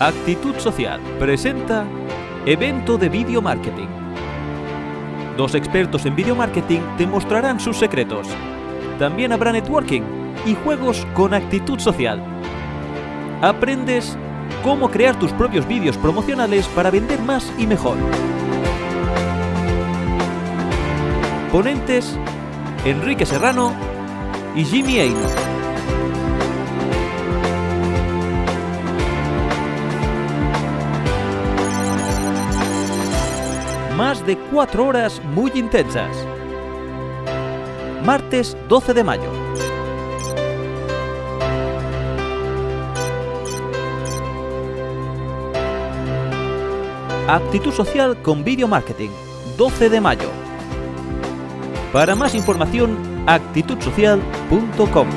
Actitud Social presenta Evento de Video Marketing. Dos expertos en video marketing te mostrarán sus secretos. También habrá networking y juegos con actitud social. Aprendes cómo crear tus propios vídeos promocionales para vender más y mejor. Ponentes Enrique Serrano y Jimmy Aino. Más de cuatro horas muy intensas. Martes 12 de mayo. Actitud social con video marketing. 12 de mayo. Para más información, actitudsocial.com.